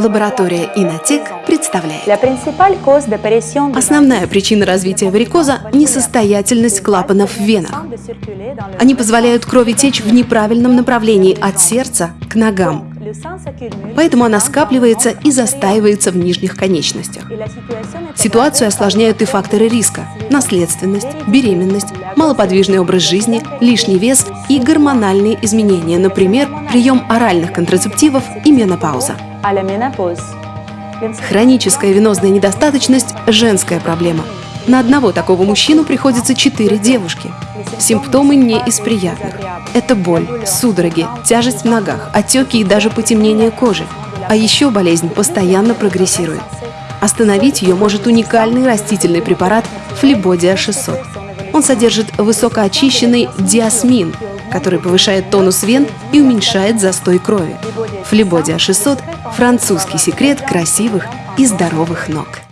Лаборатория Инотек представляет. Основная причина развития варикоза – несостоятельность клапанов в венах. Они позволяют крови течь в неправильном направлении от сердца к ногам. Поэтому она скапливается и застаивается в нижних конечностях. Ситуацию осложняют и факторы риска – наследственность, беременность, малоподвижный образ жизни, лишний вес и гормональные изменения, например, прием оральных контрацептивов и менопауза. Хроническая венозная недостаточность – женская проблема. На одного такого мужчину приходится четыре девушки. Симптомы не из приятных. Это боль, судороги, тяжесть в ногах, отеки и даже потемнение кожи. А еще болезнь постоянно прогрессирует. Остановить ее может уникальный растительный препарат Флебодия 600. Он содержит высокоочищенный диасмин, который повышает тонус вен и уменьшает застой крови. Флебодия 600 – французский секрет красивых и здоровых ног.